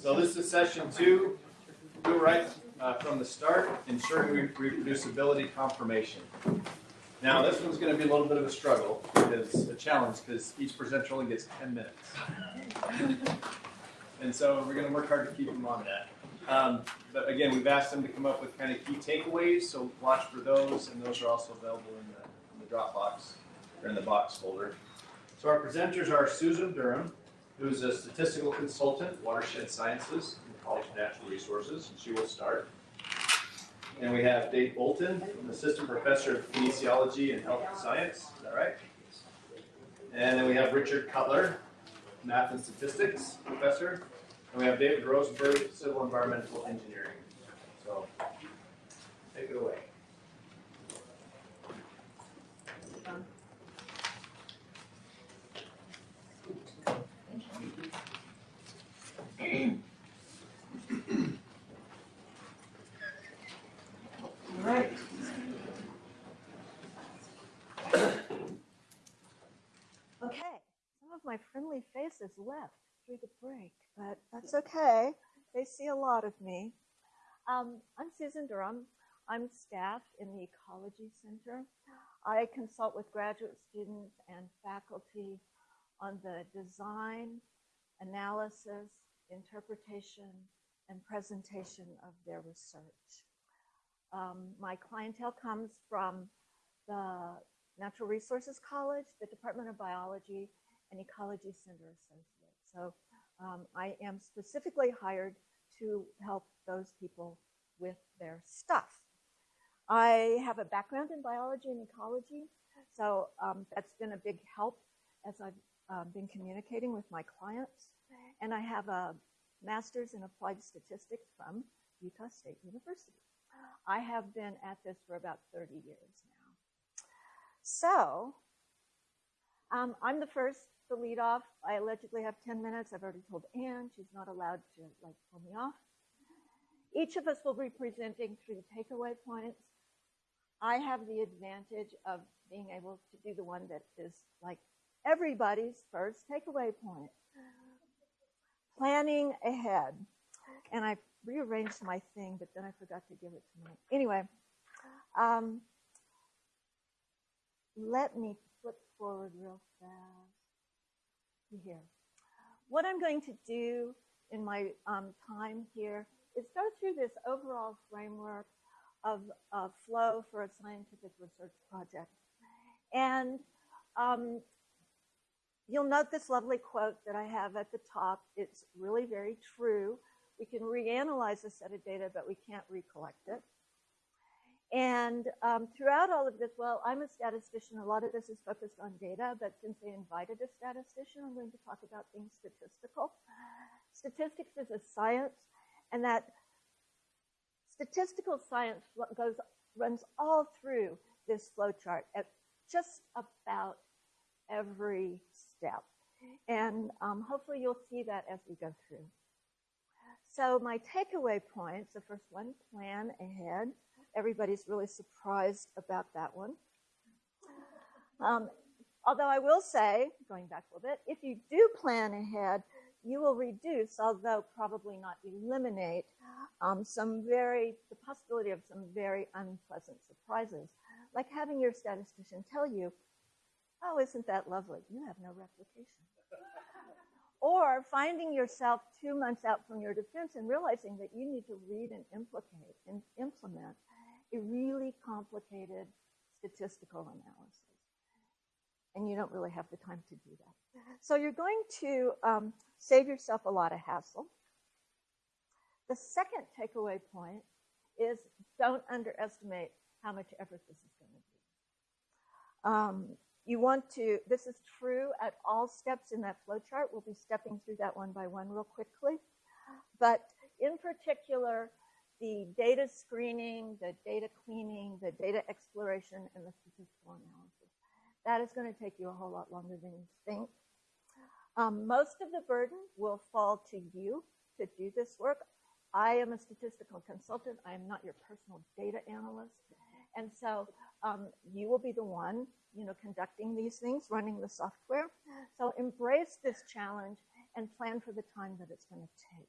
So this is session two. Do right uh, from the start, ensuring re- reproducibility confirmation. Now, this one's going to be a little bit of a struggle, because a challenge, because each presenter only gets 10 minutes. and so we're going to work hard to keep them on that. Um, but again, we've asked them to come up with kind of key takeaways, so watch for those, and those are also available in the, in the Dropbox or in the box folder. So our presenters are Susan Durham, who's a statistical consultant, watershed sciences, the College of Natural Resources, and she will start. And we have Dave Bolton, an assistant professor of kinesiology and health science. Is that right? And then we have Richard Cutler, math and statistics professor. And we have David Rosenberg, civil environmental engineering. So, take it away. All right. Okay, some of my friendly faces left through the break, but that's okay. They see a lot of me. Um, I'm Susan Durham. I'm staff in the Ecology Center. I consult with graduate students and faculty on the design, analysis, interpretation, and presentation of their research. Um, my clientele comes from the Natural Resources College, the Department of Biology, and Ecology Center associate. So um, I am specifically hired to help those people with their stuff. I have a background in biology and ecology, so um, that's been a big help as I've uh, been communicating with my clients. And I have a master's in applied statistics from Utah State University. I have been at this for about 30 years now. So, um, I'm the first to lead off. I allegedly have 10 minutes. I've already told Anne she's not allowed to like pull me off. Each of us will be presenting three takeaway points. I have the advantage of being able to do the one that is like everybody's first takeaway point. Planning ahead. And I rearranged my thing, but then I forgot to give it to me. Anyway, um, let me flip forward real fast here. What I'm going to do in my um, time here is go through this overall framework of uh, flow for a scientific research project. And um, you'll note this lovely quote that I have at the top. It's really very true. We can reanalyze a set of data, but we can't recollect it. And um, throughout all of this, well, I'm a statistician. A lot of this is focused on data, but since they invited a statistician, I'm going to talk about things statistical. Statistics is a science, and that statistical science goes runs all through this flowchart at just about every step. And um, hopefully you'll see that as we go through. So my takeaway points, the first one, plan ahead. Everybody's really surprised about that one. Um, although I will say, going back a little bit, if you do plan ahead, you will reduce, although probably not eliminate, um, some very, the possibility of some very unpleasant surprises, like having your statistician tell you, oh, isn't that lovely? You have no replication. or finding yourself two months out from your defense and realizing that you need to read and implicate and implement really complicated statistical analysis. And you don't really have the time to do that. So you're going to um, save yourself a lot of hassle. The second takeaway point is don't underestimate how much effort this is going to be. Um, you want to, this is true at all steps in that flowchart. We'll be stepping through that one by one real quickly. But in particular, the data screening, the data cleaning, the data exploration, and the statistical analysis. That is going to take you a whole lot longer than you think. Um, most of the burden will fall to you to do this work. I am a statistical consultant. I am not your personal data analyst. And so um, you will be the one, you know, conducting these things, running the software. So embrace this challenge and plan for the time that it's going to take.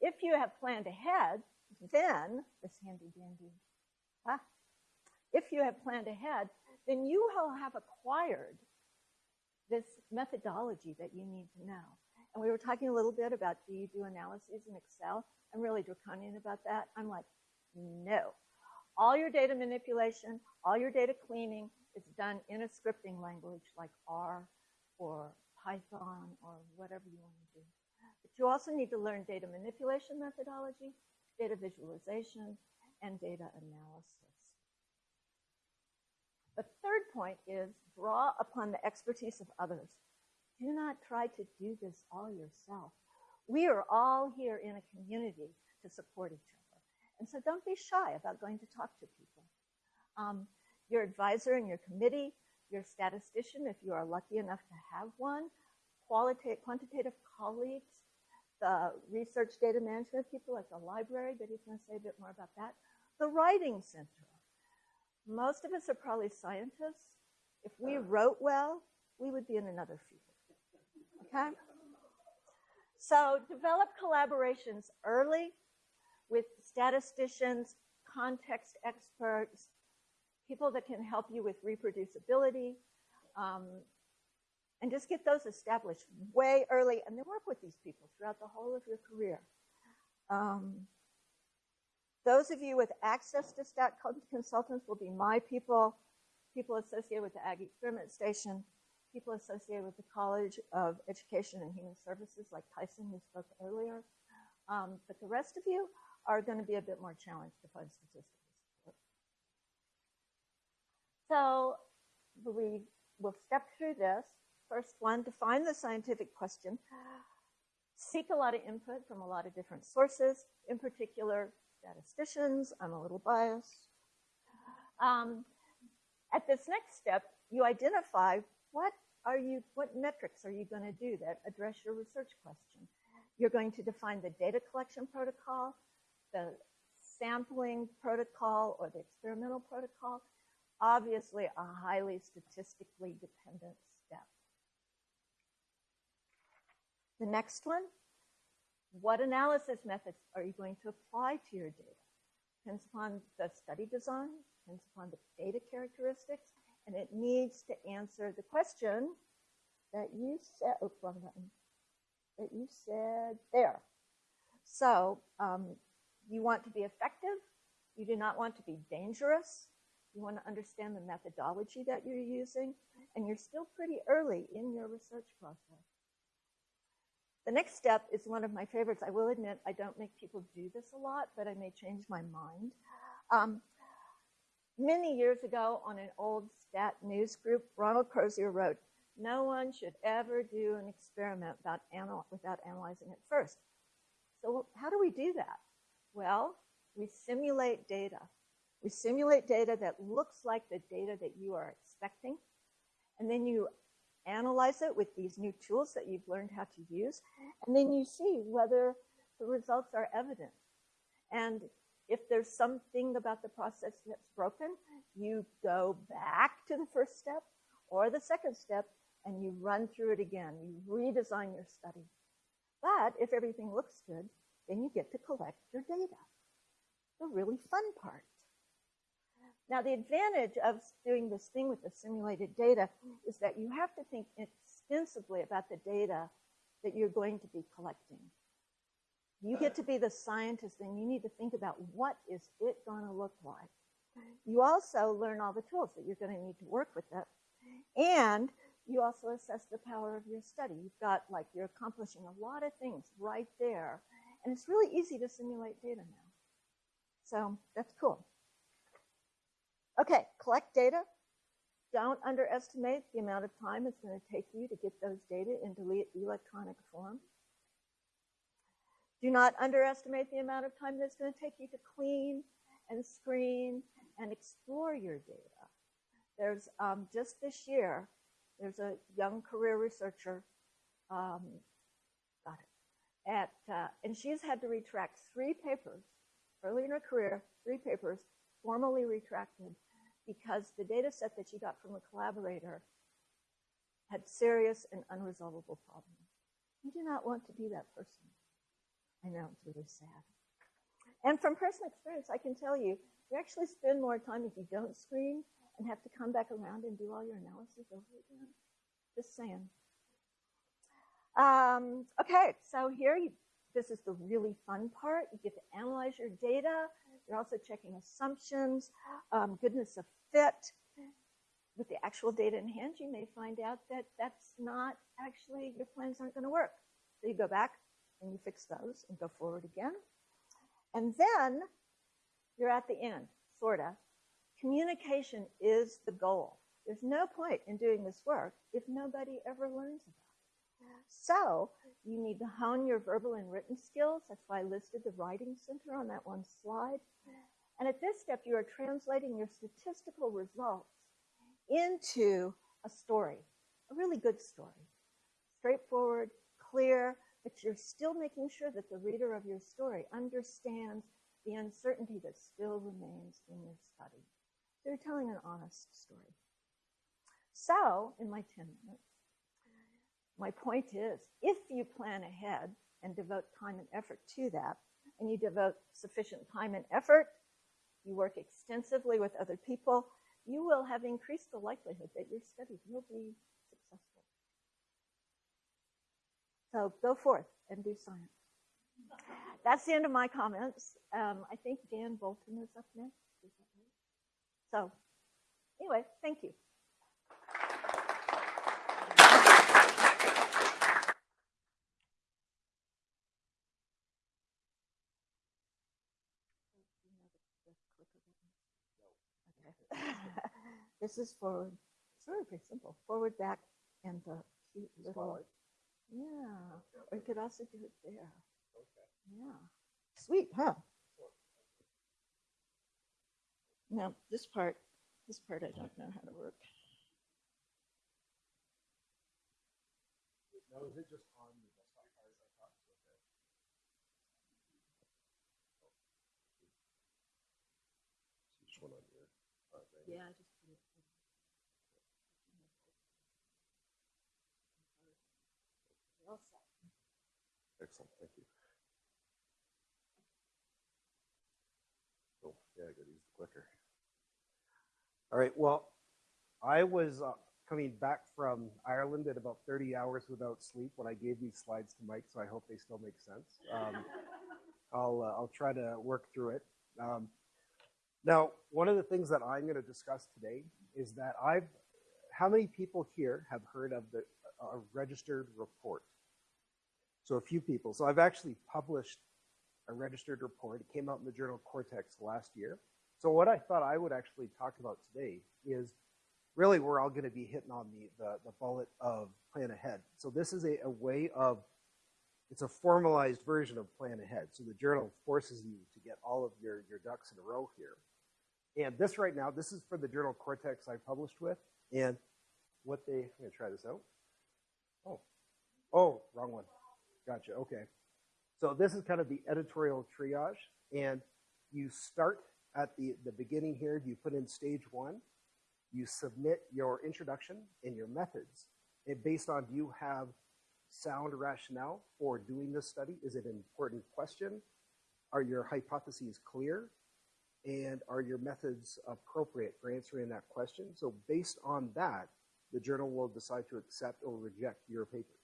if you have planned ahead, then this handy dandy, ah, if you have planned ahead, then you will have acquired this methodology that you need to know. And we were talking a little bit about do you do analyses in Excel? I'm really draconian about that. I'm like, no. All your data manipulation, all your data cleaning is done in a scripting language like R or Python or whatever you want to do. But you also need to learn data manipulation methodology, data visualization, and data analysis. The third point is draw upon the expertise of others. Do not try to do this all yourself. We are all here in a community to support each other. And so don't be shy about going to talk to people. Um, your advisor and your committee, your statistician, if you are lucky enough to have one, quantitative colleagues, the research data management people at the library, but he's going to say a bit more about that. The writing center. Most of us are probably scientists. If we wrote well, we would be in another field. Okay? So develop collaborations early with statisticians, context experts, people that can help you with reproducibility, um, and just get those established way early and then work with these people throughout the whole of your career. Um, those of you with access to stat consultants will be my people, people associated with the Ag Experiment Station, people associated with the College of Education and Human Services like Tyson who spoke earlier. Um, but the rest of you are going to be a bit more challenged to find statistical support. So we will step through this. First one, define the scientific question. Seek a lot of input from a lot of different sources, in particular statisticians. I'm a little biased. Um, at this next step, you identify what are you, what metrics are you going to do that address your research question. You're going to define the data collection protocol, the sampling protocol, or the experimental protocol. Obviously, a highly statistically dependent step. The next one, what analysis methods are you going to apply to your data? Depends upon the study design, depends upon the data characteristics, and it needs to answer the question that you said, wrong button, that you said there. So um, you want to be effective. You do not want to be dangerous. You want to understand the methodology that you're using, and you're still pretty early in your research process. The next step is one of my favorites. I will admit I don't make people do this a lot, but I may change my mind. Um, many years ago on an old stat news group, Ronald Crozier wrote, no one should ever do an experiment without, anal without analyzing it first. So how do we do that? Well, we simulate data. We simulate data that looks like the data that you are expecting, and then you analyze it with these new tools that you've learned how to use, and then you see whether the results are evident. And if there's something about the process that's broken, you go back to the first step or the second step and you run through it again. You redesign your study. But if everything looks good, then you get to collect your data. The really fun part. Now, the advantage of doing this thing with the simulated data is that you have to think extensively about the data that you're going to be collecting. You get to be the scientist and you need to think about what is it going to look like. You also learn all the tools that you're going to need to work with it. And you also assess the power of your study. You've got like, you're accomplishing a lot of things right there. And it's really easy to simulate data now. So that's cool. Okay, collect data. Don't underestimate the amount of time it's going to take you to get those data into electronic form. Do not underestimate the amount of time that's going to take you to clean and screen and explore your data. There's um, just this year, there's a young career researcher, um, got it, at, uh, and she's had to retract three papers early in her career, three papers formally retracted because the data set that she got from a collaborator had serious and unresolvable problems. You do not want to be that person. I know it's really sad. And from personal experience, I can tell you, you actually spend more time if you don't screen and have to come back around and do all your analysis over again. Just saying. Um, okay, so here, you, this is the really fun part. You get to analyze your data. You're also checking assumptions, um, goodness of fit. With the actual data in hand, you may find out that that's not actually, your plans aren't going to work. So you go back and you fix those and go forward again. And then you're at the end, sort of. Communication is the goal. There's no point in doing this work if nobody ever learns about it. So you need to hone your verbal and written skills. That's why I listed the writing center on that one slide. And at this step, you are translating your statistical results into a story, a really good story. Straightforward, clear, but you're still making sure that the reader of your story understands the uncertainty that still remains in your study. So you're telling an honest story. So, in my 10 minutes, my point is if you plan ahead and devote time and effort to that, and you devote sufficient time and effort, you work extensively with other people, you will have increased the likelihood that your study will be successful. So go forth and do science. That's the end of my comments. Um, I think Dan Bolton is up next. So, anyway, thank you. This is forward. It's very, pretty simple. Forward, back, and the cute little. Yeah. Or you could also do it there. Yeah. Sweet, huh? Now, this part, this part I don't know how to work. No, is it just on the desktop card? I thought it was okay. Just one on your, uh, thing. Yeah, I just put it. You're all set. Excellent, thank you. Oh, yeah, I gotta use the clicker. All right, well, I was uh, coming back from Ireland at about 30 hours without sleep when I gave these slides to Mike, so I hope they still make sense. Um, I'll, uh, I'll try to work through it. Um, now, one of the things that I'm going to discuss today is that I've, how many people here have heard of the a registered report? So a few people. So I've actually published a registered report. It came out in the journal Cortex last year. So what I thought I would actually talk about today is really we're all going to be hitting on the, the, the bullet of plan ahead. So this is a, a way of, it's a formalized version of plan ahead. So the journal forces you to get all of your, your ducks in a row here. And this right now, this is for the journal Cortex I published with. And what they, I'm going to try this out. Oh, oh, wrong one. Gotcha. Okay. So this is kind of the editorial triage, and you start at the, the beginning here. You put in stage one. You submit your introduction and your methods. And based on do you have sound rationale for doing this study? Is it an important question? Are your hypotheses clear? And are your methods appropriate for answering that question? So based on that, the journal will decide to accept or reject your paper.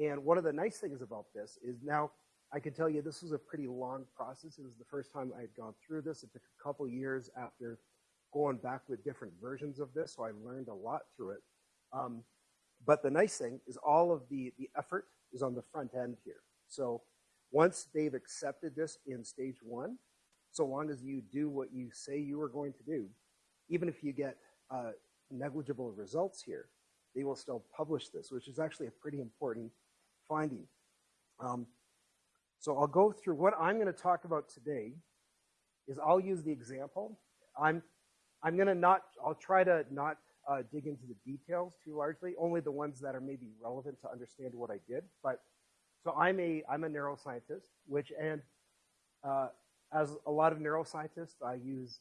And one of the nice things about this is now I can tell you this was a pretty long process. It was the first time I had gone through this. It took a couple years after going back with different versions of this, so I learned a lot through it. Um, but the nice thing is all of the, the effort is on the front end here. So once they've accepted this in stage one, so long as you do what you say you are going to do, even if you get uh, negligible results here, they will still publish this, which is actually a pretty important finding. Um, so I'll go through what I'm going to talk about today is I'll use the example. I'm, I'm going to not, I'll try to not uh, dig into the details too largely, only the ones that are maybe relevant to understand what I did. But so I'm a, I'm a neuroscientist, which, and uh, as a lot of neuroscientists, I use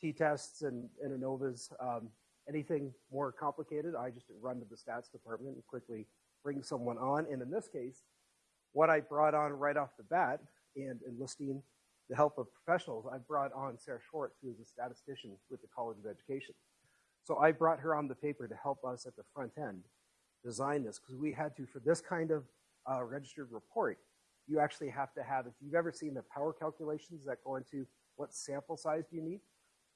t-tests and, and ANOVAs. Um, anything more complicated, I just run to the stats department and quickly bring someone on. And in this case, what I brought on right off the bat and enlisting the help of professionals, I brought on Sarah Schwartz, who is a statistician with the College of Education. So I brought her on the paper to help us at the front end design this because we had to, for this kind of uh, registered report, you actually have to have, if you've ever seen the power calculations that go into what sample size do you need,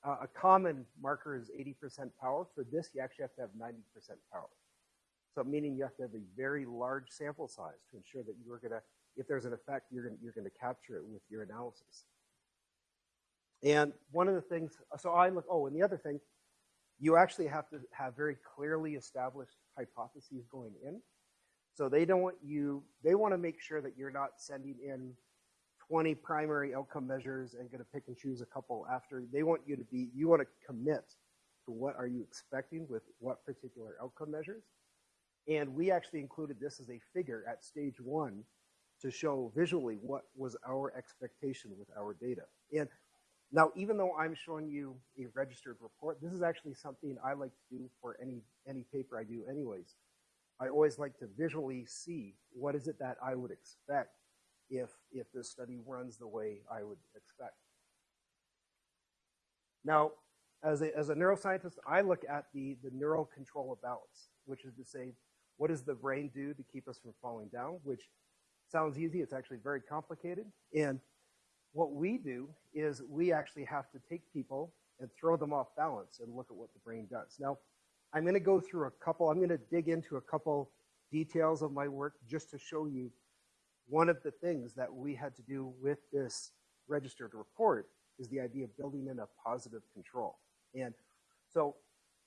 uh, a common marker is 80% power. For this, you actually have to have 90% power. So meaning you have to have a very large sample size to ensure that you're going to, if there's an effect, you're going you're going to capture it with your analysis. And one of the things, so I look, oh, and the other thing, you actually have to have very clearly established hypotheses going in. So they don't want you, they want to make sure that you're not sending in 20 primary outcome measures and going to pick and choose a couple after. They want you to be, you want to commit to what are you expecting with what particular outcome measures. And we actually included this as a figure at stage one to show visually what was our expectation with our data. And now, even though I'm showing you a registered report, this is actually something I like to do for any, any paper I do anyways. I always like to visually see what is it that I would expect if, if this study runs the way I would expect. Now, as a, as a neuroscientist, I look at the, the neural control of balance, which is to say, what does the brain do to keep us from falling down? Which sounds easy, it's actually very complicated. And what we do is we actually have to take people and throw them off balance and look at what the brain does. Now, I'm going to go through a couple, I'm going to dig into a couple details of my work just to show you one of the things that we had to do with this registered report is the idea of building in a positive control. And so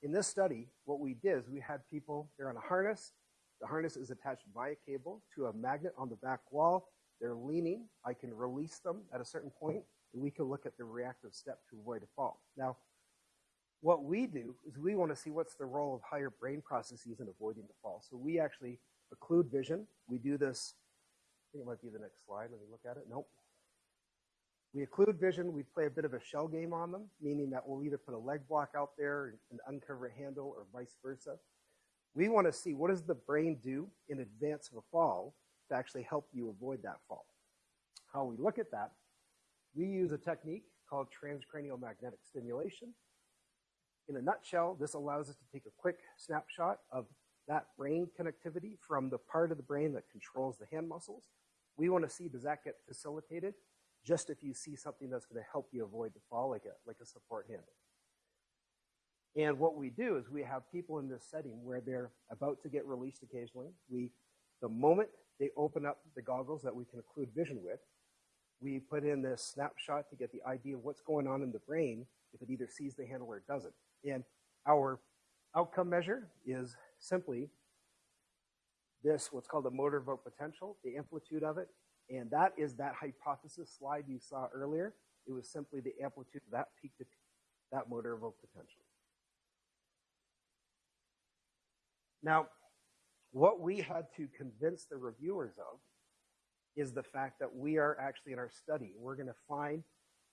in this study, what we did is we had people, they're on a harness. The harness is attached via cable to a magnet on the back wall. They're leaning. I can release them at a certain point, and we can look at the reactive step to avoid a fall. Now, what we do is we want to see what's the role of higher brain processes in avoiding the fall. So we actually occlude vision. We do this, I think it might be the next slide. Let me look at it. Nope. We occlude vision. We play a bit of a shell game on them, meaning that we'll either put a leg block out there and uncover a handle or vice versa. We want to see what does the brain do in advance of a fall to actually help you avoid that fall. How we look at that, we use a technique called transcranial magnetic stimulation. In a nutshell, this allows us to take a quick snapshot of that brain connectivity from the part of the brain that controls the hand muscles. We want to see does that get facilitated just if you see something that's going to help you avoid the fall, like a, like a support handle. And what we do is we have people in this setting where they're about to get released occasionally. We, the moment they open up the goggles that we can occlude vision with, we put in this snapshot to get the idea of what's going on in the brain if it either sees the handle or it doesn't. And our outcome measure is simply this, what's called the motor evoked potential, the amplitude of it, and that is that hypothesis slide you saw earlier. It was simply the amplitude of that peak to that motor evoked potential. Now, what we had to convince the reviewers of is the fact that we are actually in our study. We're going to find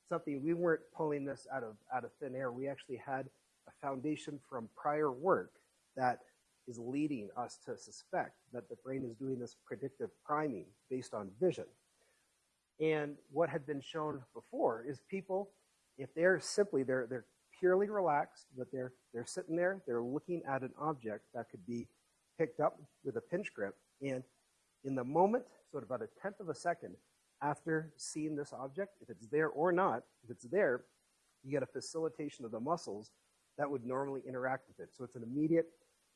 something. We weren't pulling this out of out of thin air. We actually had a foundation from prior work that is leading us to suspect that the brain is doing this predictive priming based on vision. And what had been shown before is people, if they're simply they're they're purely relaxed, but they're they're sitting there, they're looking at an object that could be picked up with a pinch grip, and in the moment, so at about a tenth of a second after seeing this object, if it's there or not, if it's there, you get a facilitation of the muscles that would normally interact with it. So it's an immediate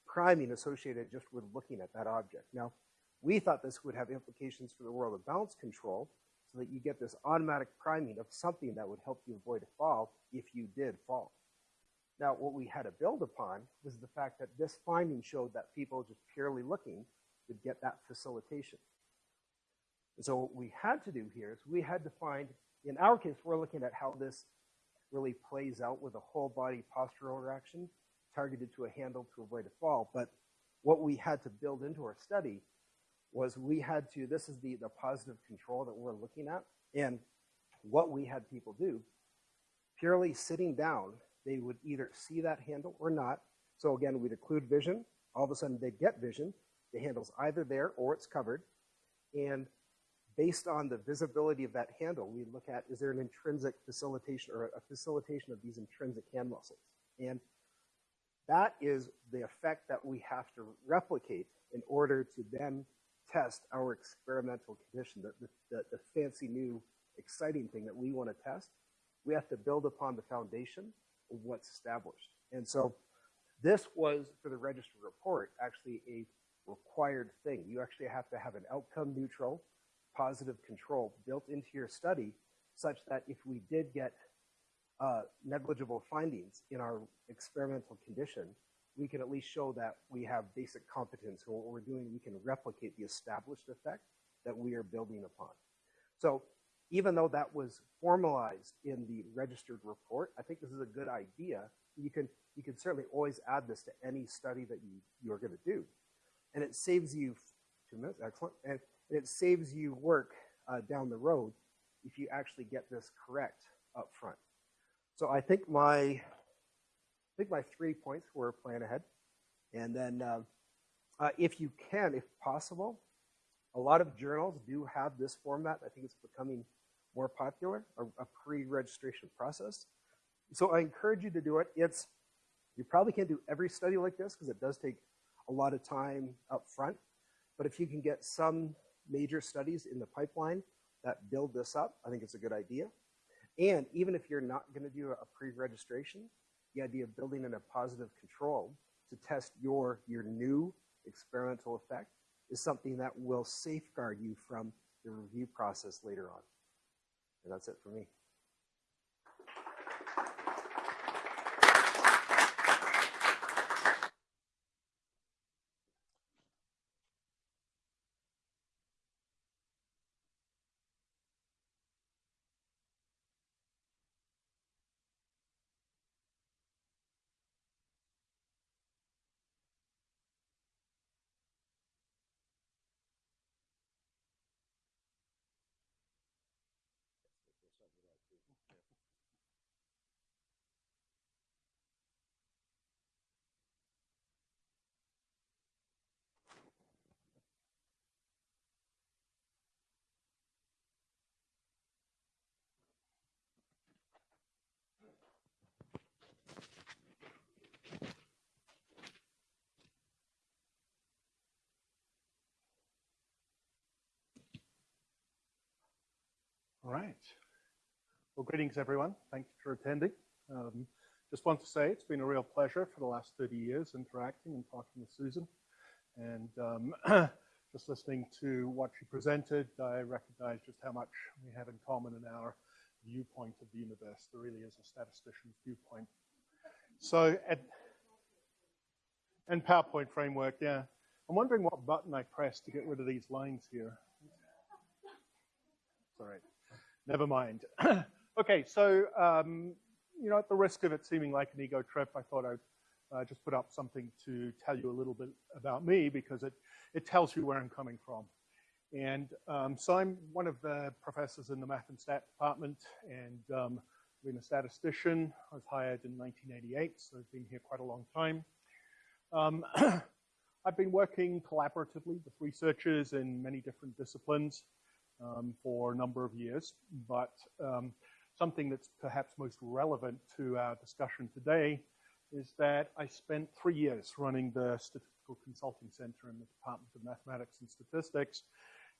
priming associated just with looking at that object. Now, we thought this would have implications for the world of balance control so that you get this automatic priming of something that would help you avoid a fall if you did fall. Now, what we had to build upon was the fact that this finding showed that people just purely looking would get that facilitation. And so what we had to do here is we had to find, in our case, we're looking at how this really plays out with a whole body postural reaction targeted to a handle to avoid a fall. But what we had to build into our study was we had to, this is the, the positive control that we're looking at. And what we had people do, purely sitting down, they would either see that handle or not. So again, we'd occlude vision. All of a sudden, they get vision. The handle's either there or it's covered. And based on the visibility of that handle, we look at is there an intrinsic facilitation or a facilitation of these intrinsic hand muscles? And that is the effect that we have to replicate in order to then test our experimental condition, the, the, the fancy new exciting thing that we want to test. We have to build upon the foundation of what's established. And so this was, for the register report, actually a required thing. You actually have to have an outcome neutral, positive control built into your study such that if we did get uh, negligible findings in our experimental condition, we can at least show that we have basic competence. What we're doing, we can replicate the established effect that we are building upon. So even though that was formalized in the registered report, I think this is a good idea. You can, you can certainly always add this to any study that you, you're going to do. And it saves you, two minutes, excellent. And it saves you work uh, down the road if you actually get this correct up front. So I think my, think my three points were plan ahead. And then uh, uh, if you can, if possible, a lot of journals do have this format. I think it's becoming more popular, a, a pre-registration process. So I encourage you to do it. It's, you probably can't do every study like this because it does take a lot of time up front. But if you can get some major studies in the pipeline that build this up, I think it's a good idea. And even if you're not going to do a pre-registration, the idea of building in a positive control to test your, your new experimental effect is something that will safeguard you from the review process later on. And that's it for me. All right. Well, greetings, everyone. Thank you for attending. Um, just want to say it's been a real pleasure for the last 30 years interacting and talking with Susan. And um, just listening to what she presented, I recognize just how much we have in common in our viewpoint of the universe. There really is a statistician's viewpoint. So, at, and PowerPoint framework, yeah. I'm wondering what button I press to get rid of these lines here. Sorry. Never mind. okay, so, um, you know, at the risk of it seeming like an ego trip, I thought I'd uh, just put up something to tell you a little bit about me because it, it tells you where I'm coming from. And um, so I'm one of the professors in the math and stat department and um, been a statistician. I was hired in 1988, so I've been here quite a long time. Um, I've been working collaboratively with researchers in many different disciplines um, for a number of years, but um, something that's perhaps most relevant to our discussion today is that I spent three years running the Statistical Consulting Center in the Department of Mathematics and Statistics.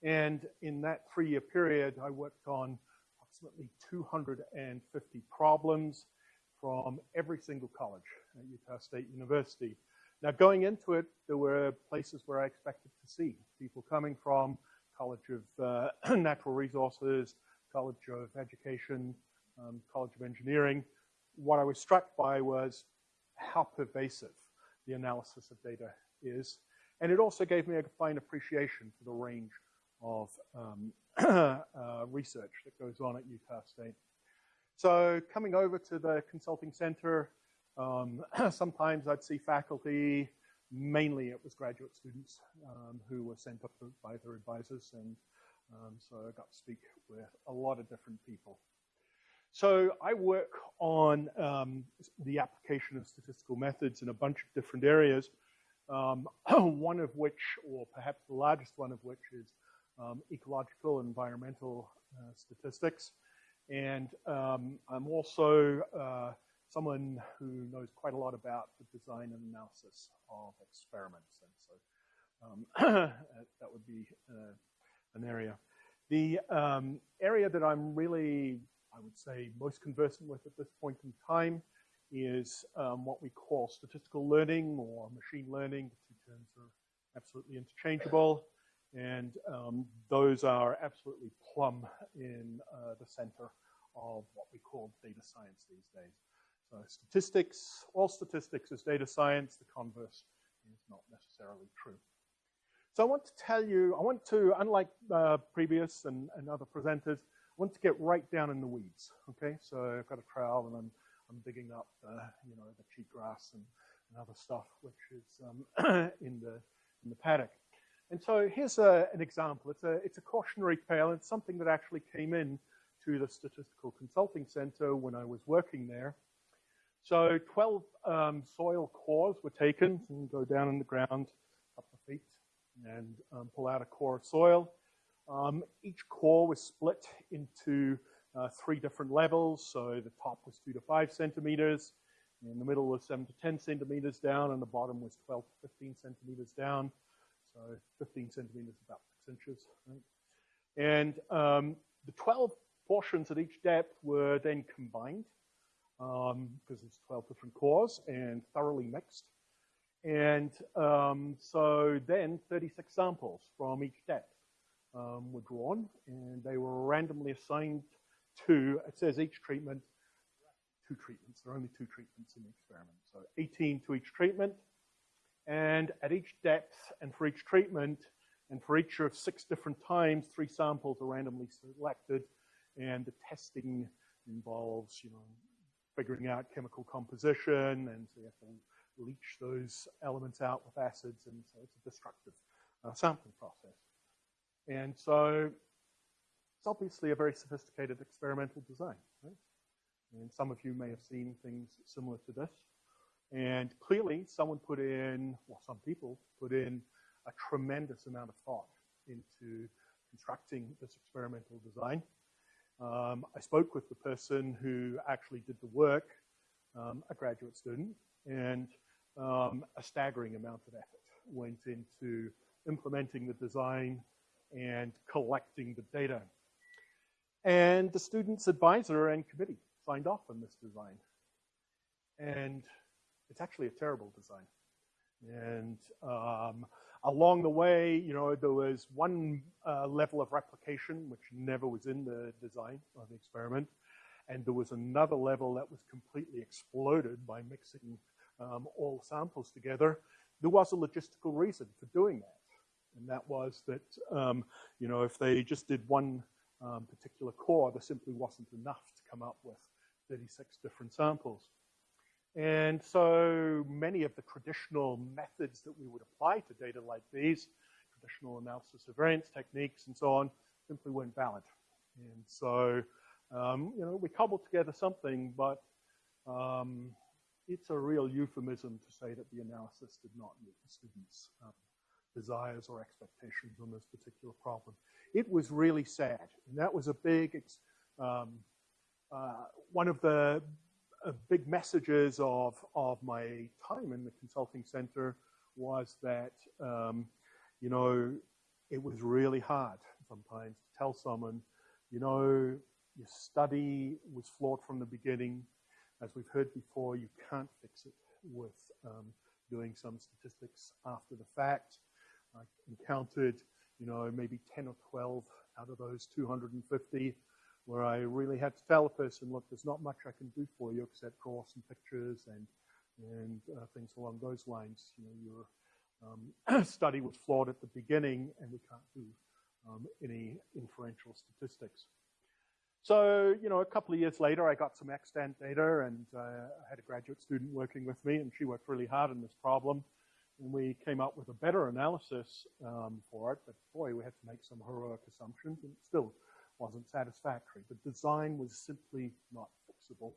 And in that three-year period, I worked on approximately 250 problems from every single college at Utah State University. Now, going into it, there were places where I expected to see people coming from College of uh, Natural Resources, College of Education, um, College of Engineering. What I was struck by was how pervasive the analysis of data is. And it also gave me a fine appreciation for the range of um, uh, research that goes on at Utah State. So coming over to the consulting center, um, sometimes I'd see faculty, mainly it was graduate students um, who were sent up by their advisors. And um, so I got to speak with a lot of different people. So I work on um, the application of statistical methods in a bunch of different areas. Um, one of which, or perhaps the largest one of which, is um, ecological and environmental uh, statistics. And um, I'm also uh, someone who knows quite a lot about the design and analysis of experiments. And so um, that would be uh, an area. The um, area that I'm really, I would say, most conversant with at this point in time is um, what we call statistical learning or machine learning. The two terms are absolutely interchangeable. And um, those are absolutely plumb in uh, the center of what we call data science these days. So statistics, all statistics is data science. The converse is not necessarily true. So I want to tell you, I want to, unlike uh, previous and, and, other presenters, I want to get right down in the weeds, okay? So I've got a trowel and I'm, I'm digging up, uh, you know, the cheatgrass and, and other stuff, which is um, in, the, in the paddock. And so here's a, an example. It's a, it's a cautionary tale. It's something that actually came in to the Statistical Consulting Center when I was working there. So 12 um, soil cores were taken and go down in the ground a couple of feet and um, pull out a core of soil. Um, each core was split into uh, three different levels. So the top was two to five centimeters, in the middle was seven to 10 centimeters down, and the bottom was 12 to 15 centimeters down. So 15 centimeters, is about six inches. Right? And um, the 12 portions at each depth were then combined because um, it's 12 different cores and thoroughly mixed. And um, so then 36 samples from each depth um, were drawn and they were randomly assigned to, it says each treatment, two treatments. There are only two treatments in the experiment. So 18 to each treatment. And at each depth and for each treatment and for each of six different times, three samples are randomly selected and the testing involves, you know, figuring out chemical composition and so you have to leach those elements out with acids, and so it's a destructive uh, sampling process. And so it's obviously a very sophisticated experimental design. Right? And some of you may have seen things similar to this. And clearly, someone put in, well, some people put in a tremendous amount of thought into constructing this experimental design. Um, I spoke with the person who actually did the work, um, a graduate student, and um, a staggering amount of effort went into implementing the design and collecting the data. And the student's advisor and committee signed off on this design. And it's actually a terrible design. And um, along the way, you know, there was one uh, level of replication which never was in the design of the experiment. And there was another level that was completely exploded by mixing um, all samples together, there was a logistical reason for doing that. And that was that, um, you know, if they just did one um, particular core, there simply wasn't enough to come up with 36 different samples. And so many of the traditional methods that we would apply to data like these, traditional analysis of variance techniques and so on, simply weren't valid. And so, um, you know, we cobbled together something, but um, it's a real euphemism to say that the analysis did not meet the students' um, desires or expectations on this particular problem. It was really sad, and that was a big, um, uh, one of the uh, big messages of, of my time in the consulting center was that, um, you know, it was really hard sometimes to tell someone, you know, your study was flawed from the beginning, as we've heard before, you can't fix it with um, doing some statistics after the fact. I encountered, you know, maybe 10 or 12 out of those 250 where I really had to tell a person, look, there's not much I can do for you except draw some pictures and and uh, things along those lines. You know, your um, study was flawed at the beginning, and we can't do um, any inferential statistics. So, you know, a couple of years later, I got some extant data and uh, I had a graduate student working with me and she worked really hard on this problem. And we came up with a better analysis um, for it, but boy, we had to make some heroic assumptions and still wasn't satisfactory. The design was simply not fixable.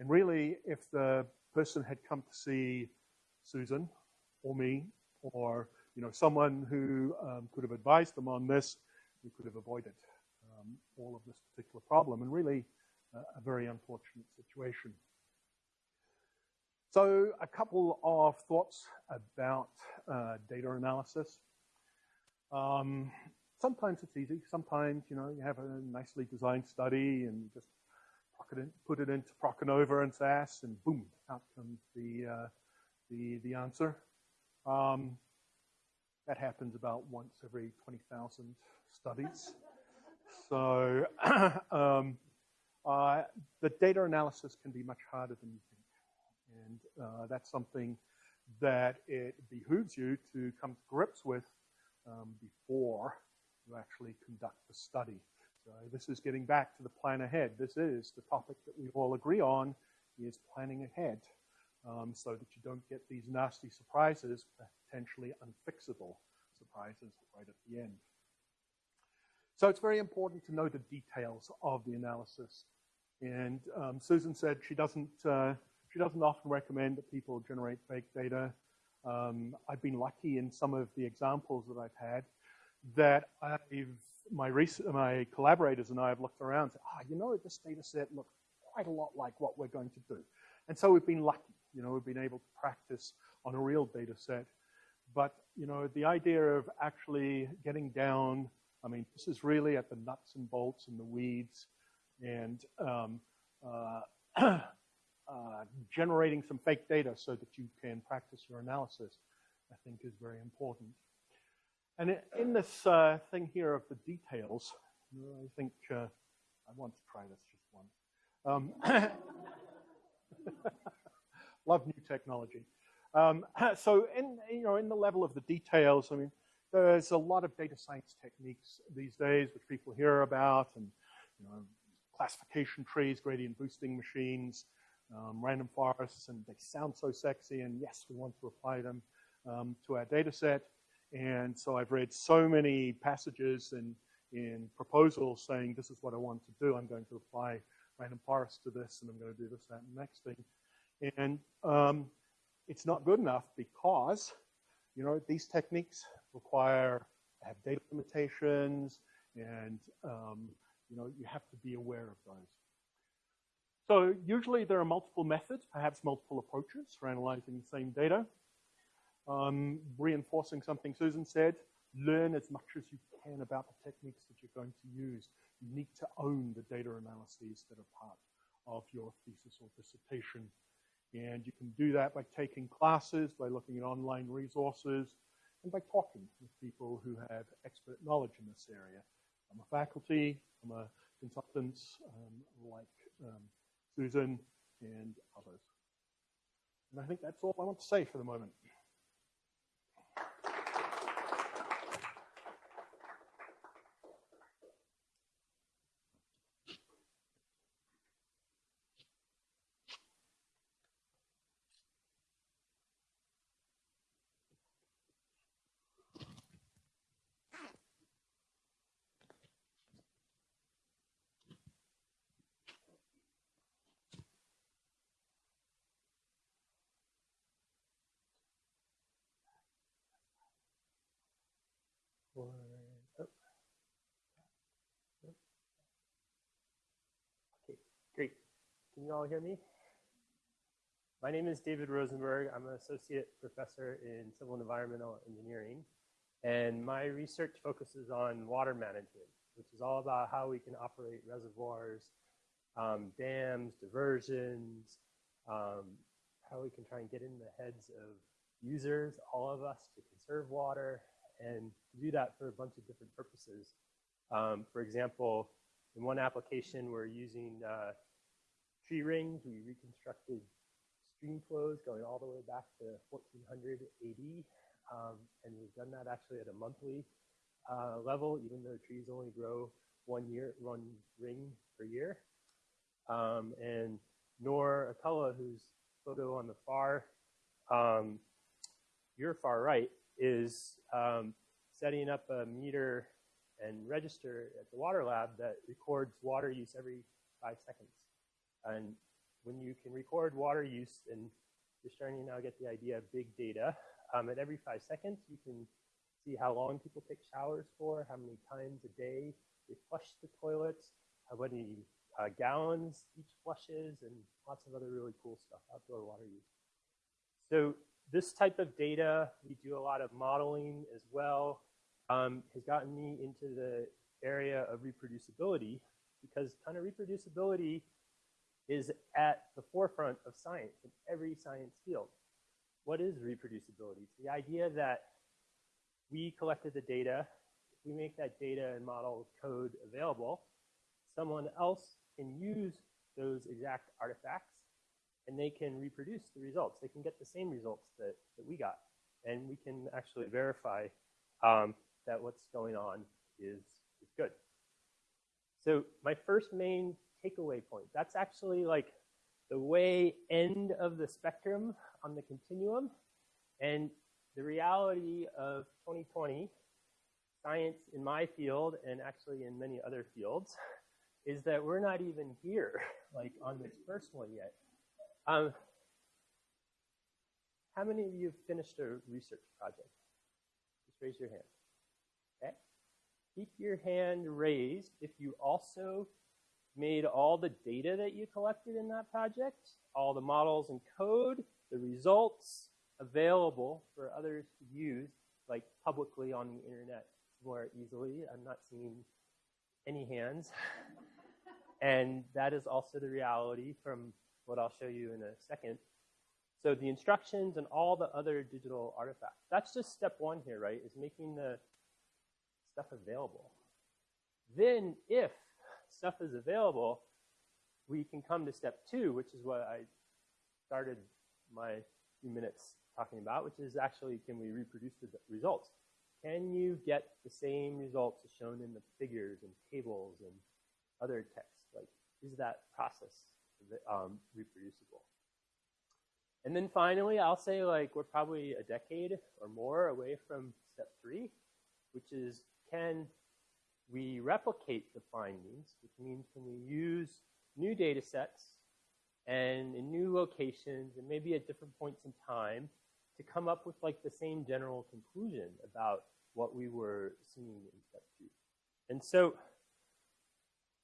And really, if the person had come to see Susan or me or, you know, someone who um, could have advised them on this, we could have avoided um, all of this particular problem and really uh, a very unfortunate situation. So a couple of thoughts about uh, data analysis. Um, sometimes it's easy. Sometimes, you know, you have a nicely designed study and you just it in, put it into PROC ANOVA and SAS, and boom, out comes the, uh, the, the answer. Um, that happens about once every 20,000 studies. So um, uh, the data analysis can be much harder than you think. And uh, that's something that it behooves you to come to grips with um, before you actually conduct the study. So this is getting back to the plan ahead. This is the topic that we all agree on is planning ahead um, so that you don't get these nasty surprises, potentially unfixable surprises right at the end. So it's very important to know the details of the analysis. And um, Susan said she doesn't, uh, she doesn't often recommend that people generate fake data. Um, I've been lucky in some of the examples that I've had that I've, my, my collaborators and I have looked around and said, ah, you know, this data set looks quite a lot like what we're going to do. And so we've been lucky, you know, we've been able to practice on a real data set. But, you know, the idea of actually getting down, I mean, this is really at the nuts and bolts and the weeds and um, uh, uh, generating some fake data so that you can practice your analysis, I think is very important. And in this uh, thing here of the details, I think uh, I want to try this just once. Um, love new technology. Um, so in, you know, in the level of the details, I mean, there's a lot of data science techniques these days which people hear about and, you know, classification trees, gradient boosting machines, um, random forests, and they sound so sexy, and yes, we want to apply them um, to our data set. And so I've read so many passages and in proposals saying this is what I want to do. I'm going to apply random forest to this, and I'm going to do this, that, and the next thing. And um, it's not good enough because, you know, these techniques require have data limitations, and um, you know you have to be aware of those. So usually there are multiple methods, perhaps multiple approaches for analyzing the same data. Um, reinforcing something Susan said, learn as much as you can about the techniques that you're going to use. You need to own the data analyses that are part of your thesis or dissertation. And you can do that by taking classes, by looking at online resources, and by talking with people who have expert knowledge in this area. I'm a faculty, I'm a consultant um, like um, Susan and others. And I think that's all I want to say for the moment. Oh. Okay, great. Can you all hear me? My name is David Rosenberg. I'm an associate professor in civil and environmental engineering. And my research focuses on water management, which is all about how we can operate reservoirs, um, dams, diversions, um, how we can try and get in the heads of users, all of us, to conserve water, and do that for a bunch of different purposes. Um, for example, in one application, we're using uh, tree rings. We reconstructed stream flows going all the way back to 1400 AD. Um, and we've done that actually at a monthly uh, level, even though trees only grow one year, one ring per year. Um, and Nor Atullah, whose photo on the far, um, your far right, is um, setting up a meter and register at the water lab that records water use every five seconds. And when you can record water use, and you're starting to now get the idea of big data, um, at every five seconds, you can see how long people take showers for, how many times a day they flush the toilets, how many uh, gallons each flushes, and lots of other really cool stuff, outdoor water use. So this type of data, we do a lot of modeling as well, um, has gotten me into the area of reproducibility because kind of reproducibility is at the forefront of science in every science field. What is reproducibility? It's the idea that we collected the data, we make that data and model code available, someone else can use those exact artifacts and they can reproduce the results. They can get the same results that, that we got. And we can actually verify um, that what's going on is, is good. So my first main takeaway point, that's actually like the way end of the spectrum on the continuum. And the reality of 2020, science in my field and actually in many other fields, is that we're not even here, like on this first one yet. Um, how many of you have finished a research project? Just raise your hand. Okay. Keep your hand raised if you also made all the data that you collected in that project, all the models and code, the results available for others to use, like publicly on the internet more easily. I'm not seeing any hands. and that is also the reality from what I'll show you in a second. So the instructions and all the other digital artifacts. That's just step one here, right? Is making the stuff available. Then if stuff is available, we can come to step two, which is what I started my few minutes talking about, which is actually can we reproduce the results? Can you get the same results as shown in the figures and tables and other text? Like, is that process um, reproducible? And then finally, I'll say like we're probably a decade or more away from step three, which is can we replicate the findings, which means can we use new data sets and in new locations and maybe at different points in time to come up with like the same general conclusion about what we were seeing in step two. And so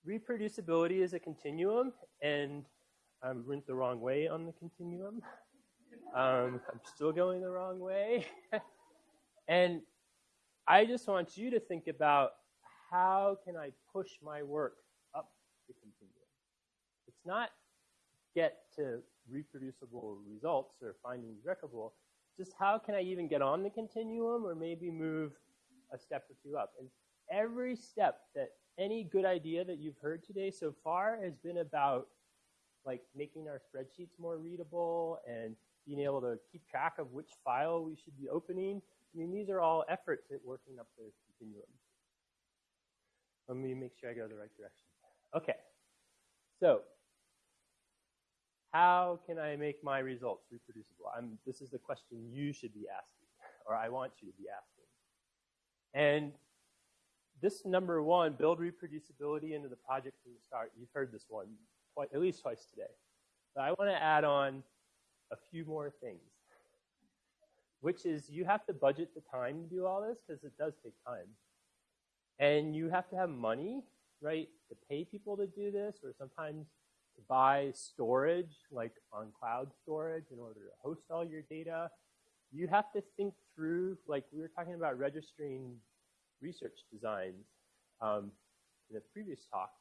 reproducibility is a continuum and I went the wrong way on the continuum. Um, I'm still going the wrong way. and I just want you to think about how can I push my work up the continuum? It's not get to reproducible results or findings replicable, just how can I even get on the continuum or maybe move a step or two up? And every step that any good idea that you've heard today so far has been about like making our spreadsheets more readable and being able to keep track of which file we should be opening. I mean, these are all efforts at working up the continuum. Let me make sure I go the right direction. Okay. So, how can I make my results reproducible? I'm, this is the question you should be asking, or I want you to be asking. And this number one, build reproducibility into the project from the start. You've heard this one quite, at least twice today. But I want to add on a few more things, which is you have to budget the time to do all this because it does take time. And you have to have money, right, to pay people to do this, or sometimes to buy storage, like on cloud storage, in order to host all your data. You have to think through, like we were talking about registering research designs um, in a previous talk,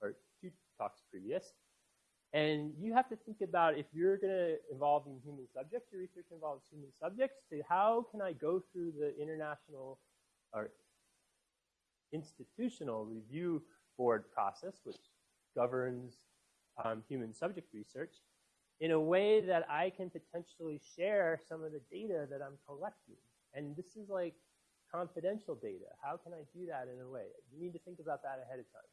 or two talks previous. And you have to think about if you're going to involve in human subjects, your research involves human subjects, to how can I go through the international or institutional review board process, which governs um, human subject research, in a way that I can potentially share some of the data that I'm collecting. And this is like confidential data. How can I do that in a way? You need to think about that ahead of time.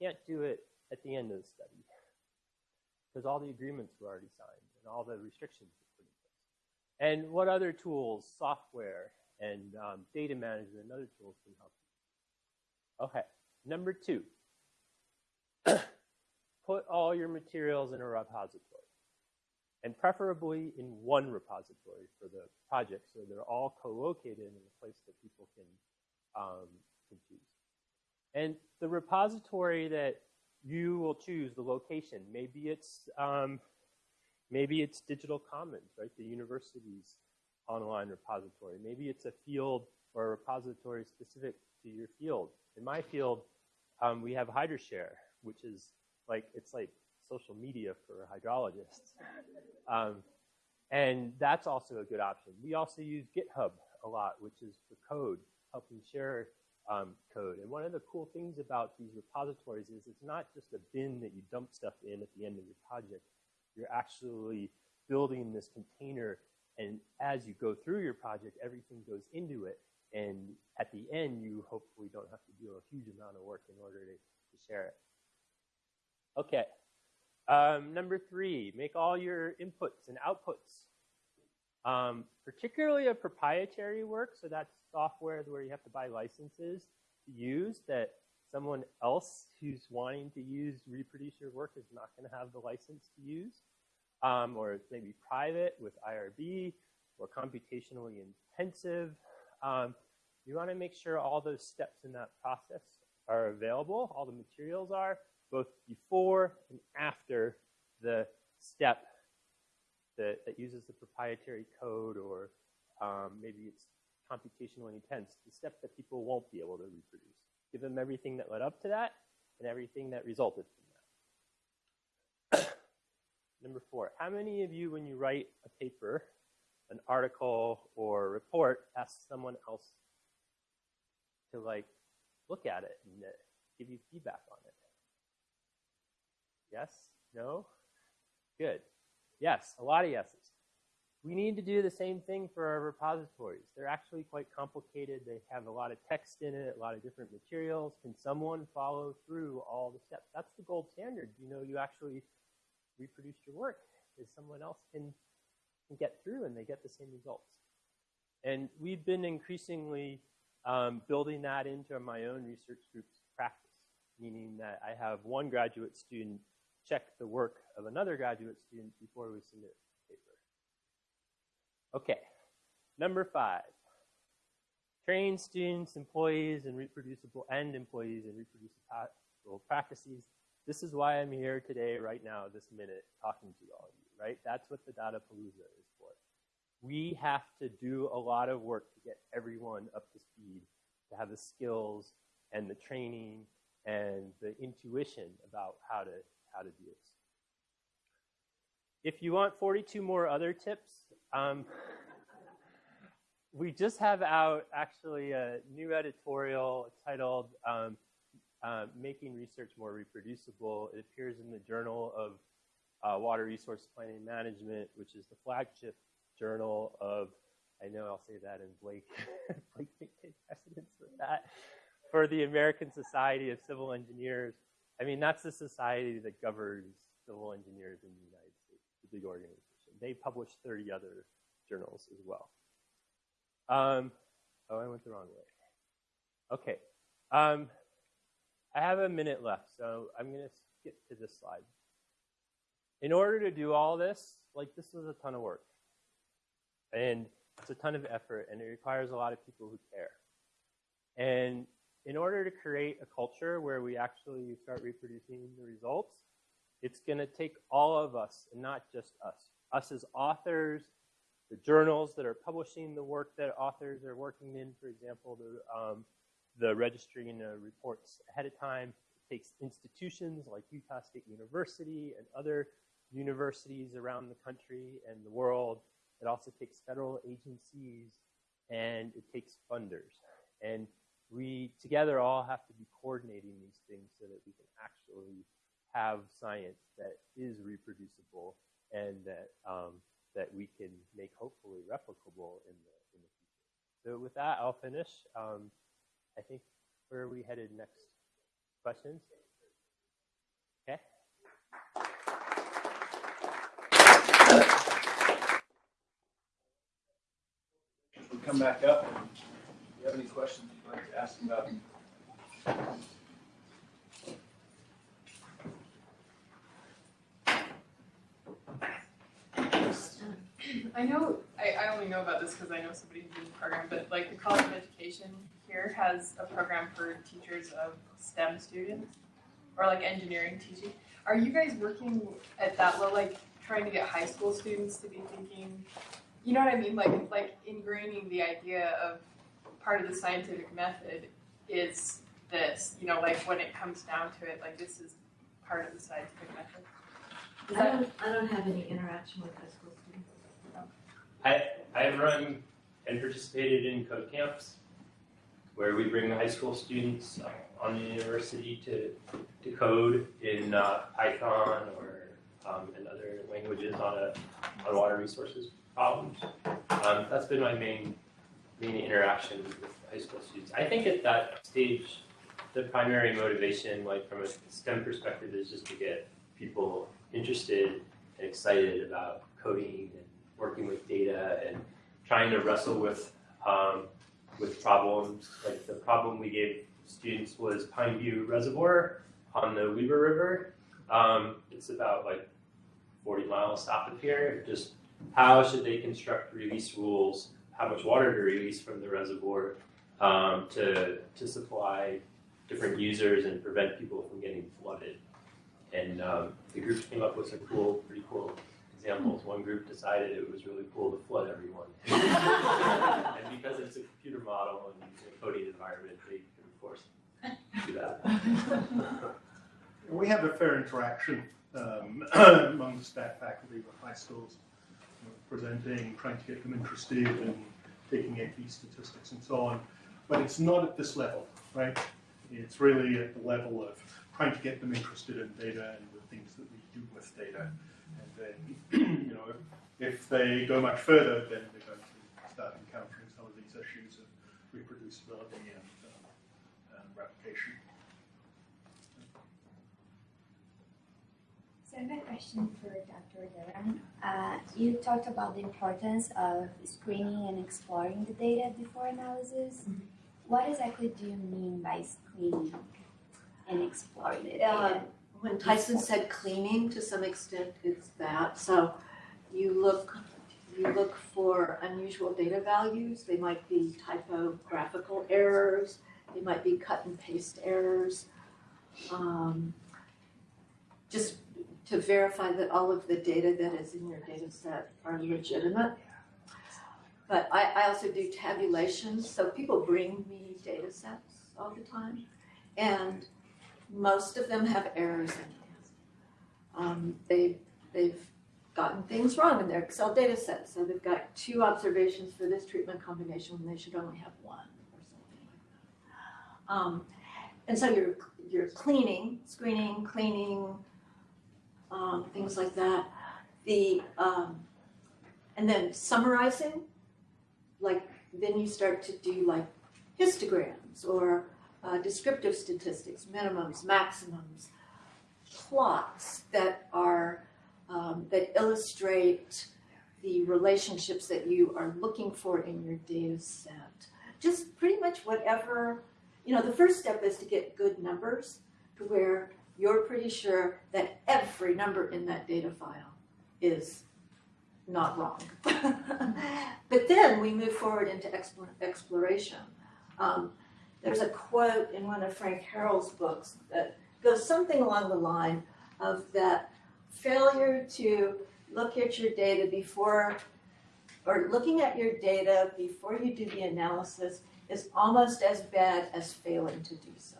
You can't do it at the end of the study because all the agreements were already signed and all the restrictions were put in place. And what other tools, software, and um, data management and other tools can help you? Okay, number two, put all your materials in a repository. And preferably in one repository for the project so they're all co-located in a place that people can, um, can choose. And the repository that you will choose, the location, maybe it's, um, maybe it's Digital Commons, right, the university's online repository. Maybe it's a field or a repository specific to your field. In my field, um, we have HydroShare, which is like, it's like social media for hydrologists. Um, and that's also a good option. We also use GitHub a lot, which is for code, helping share um, code. And one of the cool things about these repositories is it's not just a bin that you dump stuff in at the end of your project. You're actually building this container, and as you go through your project, everything goes into it. And at the end, you hopefully don't have to do a huge amount of work in order to, to share it. Okay. Um, number three, make all your inputs and outputs. Um, particularly a proprietary work, so that's software where you have to buy licenses to use that someone else who's wanting to use reproduce your work is not going to have the license to use. Um, or it's maybe private with IRB or computationally intensive. Um, you want to make sure all those steps in that process are available, all the materials are, both before and after the step that, that uses the proprietary code or um, maybe it's computationally intense, the step that people won't be able to reproduce. Give them everything that led up to that and everything that resulted from that. Number four, how many of you, when you write a paper, an article or report, ask someone else to like look at it and uh, give you feedback on it? Yes? No? Good. Yes, a lot of yeses. We need to do the same thing for our repositories. They're actually quite complicated. They have a lot of text in it, a lot of different materials. Can someone follow through all the steps? That's the gold standard. You know, you actually reproduced your work is someone else can, can get through and they get the same results. And we've been increasingly um, building that into my own research group's practice, meaning that I have one graduate student check the work of another graduate student before we submit the paper. Okay, number five. Train students, employees, and reproducible and employees and reproducible practices. This is why I'm here today, right now, this minute, talking to all of you, right? That's what the Data Palooza is for. We have to do a lot of work to get everyone up to speed, to have the skills and the training and the intuition about how to how to. If you want 42 more other tips, um, we just have out actually a new editorial titled um, uh, Making Research More Reproducible. It appears in the Journal of uh, Water Resource Planning Management, which is the flagship journal of, I know I'll say that in Blake, Blake take precedence for that, for the American Society of Civil Engineers. I mean, that's the society that governs civil engineers in the United States, the big organization. They publish 30 other journals as well. Um, oh, I went the wrong way. Okay. Um, I have a minute left, so I'm going to skip to this slide. In order to do all this, like this is a ton of work. And it's a ton of effort, and it requires a lot of people who care. And in order to create a culture where we actually start reproducing the results, it's going to take all of us and not just us. Us as authors, the journals that are publishing the work that authors are working in, for example, the, um, the registering uh, reports ahead of time. It takes institutions like Utah State University and other universities around the country and the world. It also takes federal agencies and it takes funders. And we together all have to be coordinating these things so that we can actually have science that is reproducible and that um, that we can make hopefully replicable in the in the future. So with that, I'll finish. Um, I think where are we headed next? Questions? Okay. We come back up. If you have any questions you'd like to ask about I know, I, I only know about this because I know somebody who's in the program, but like the College of Education here has a program for teachers of STEM students or like engineering teaching. Are you guys working at that level, like trying to get high school students to be thinking, you know what I mean? Like, like ingraining the idea of part of the scientific method is this, you know, like when it comes down to it, like this is part of the scientific method. Is I that- don't, I don't have any interaction with high school students. I, I've run and participated in code camps where we bring high school students on the university to, to code in uh, Python or um, in other languages on a on water resources problems. Um, that's been my main main interaction with high school students. I think at that stage, the primary motivation, like from a STEM perspective, is just to get people interested and excited about coding and working with data and trying to wrestle with um, with problems. Like the problem we gave students was Pineview Reservoir on the Weber River. Um, it's about like 40 miles south of here. Just how should they construct release rules? How much water to release from the reservoir um, to to supply different users and prevent people from getting flooded. And um, the group came up with some cool, pretty cool examples. One group decided it was really cool to flood everyone. and because it's a computer model and it's a coding environment, they can, of course, do that. We have a fair interaction um, among the staff faculty with high schools, you know, presenting, trying to get them interested in taking AP statistics and so on. But it's not at this level, right? It's really at the level of trying to get them interested in data and the things that we do with data. And then, you know, if, they go much further, then they're going to start encountering some of these issues of reproducibility and, um, and replication. So I have a question for Dr. Duran. Uh, you talked about the importance of screening and exploring the data before analysis. What exactly do you mean by screening and exploring the data? Uh, When Tyson said cleaning, to some extent, it's that. So you look, you look for unusual data values. They might be typographical errors. They might be cut and paste errors. Um, Just to verify that all of the data that is in your data set are legitimate. But I, I also do tabulations, so people bring me data sets all the time. And most of them have errors in them. Um, they, they've gotten things wrong in their Excel data set. So they've got two observations for this treatment combination when they should only have one or something like that. Um, and so you're, you're cleaning, screening, cleaning, um, things like that. The, um, and then summarizing, like then you start to do like histograms or uh, descriptive statistics, minimums, maximums, plots that are um, that illustrate the relationships that you are looking for in your data set. Just pretty much whatever, you know, the first step is to get good numbers to where you're pretty sure that every number in that data file is not wrong. but then we move forward into exploration. Um, there's a quote in one of Frank Harrell's books that goes something along the line of that failure to look at your data before, or looking at your data before you do the analysis is almost as bad as failing to do so.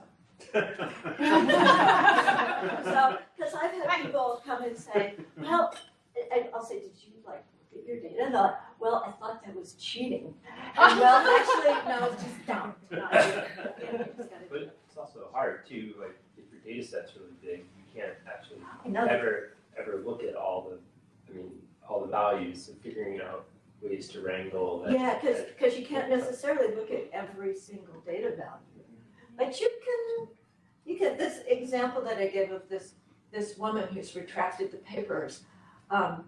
So, because I've had people come and say, well, and I'll say, did you like look at your data? And they're like, well, I thought that was cheating. And well, actually, no, it's just dumb. Not cheating. You know, just gotta- But it's also hard too, like if your data set's really big, you can't actually I know that. ever, ever look at all the, I mean, all the values and figuring out ways to wrangle that. Yeah, because because, you can't necessarily look at every single data value. But you can, you can, this example that I gave of this, this woman who's retracted the papers, um,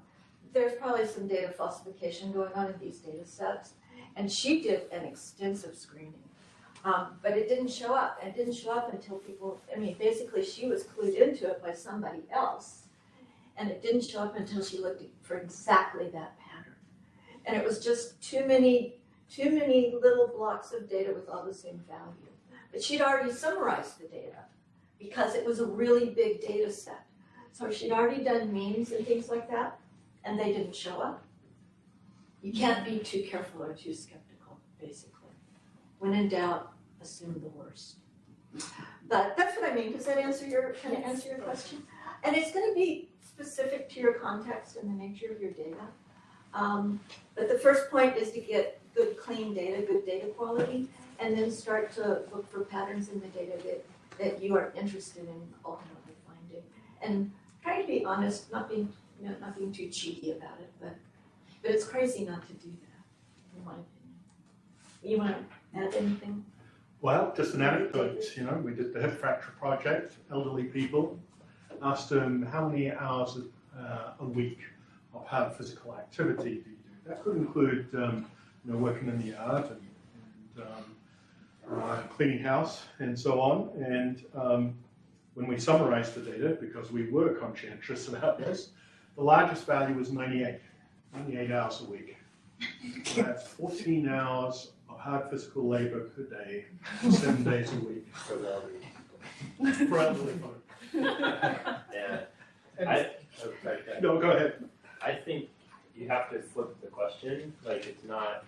there's probably some data falsification going on in these data sets. And she did an extensive screening. Um, but it didn't show up. It didn't show up until people, I mean, basically she was clued into it by somebody else. And it didn't show up until she looked for exactly that pattern. And it was just too many, too many little blocks of data with all the same value. But she'd already summarized the data because it was a really big data set. So she'd already done means and things like that, and they didn't show up. You can't be too careful or too skeptical, basically. When in doubt, assume the worst. But that's what I mean. Does that answer your, kind of answer your question? And it's gonna be specific to your context and the nature of your data. Um, but the first point is to get good, clean data, good data quality, and then start to look for patterns in the data that, that you are interested in ultimately finding. And try to be honest, not being, you know, not being too cheeky about it, but, but it's crazy not to do that, in my opinion. You wanna add anything? Well, just an anecdote, you know, we did the hip fracture project, elderly people, asked them how many hours uh, a week of hard physical activity do you do? That could include, um, you know, working in the yard and, and um, uh, cleaning house and so on. And um, when we summarized the data, because we were conscientious about this, the largest value was 98, 98 hours a week. So that's 14 hours of hard physical labor per day, seven days a week. For elderly. For elderly folk. Yeah. I, oh, sorry. No, go ahead. I think you have to flip the question. Like, it's not,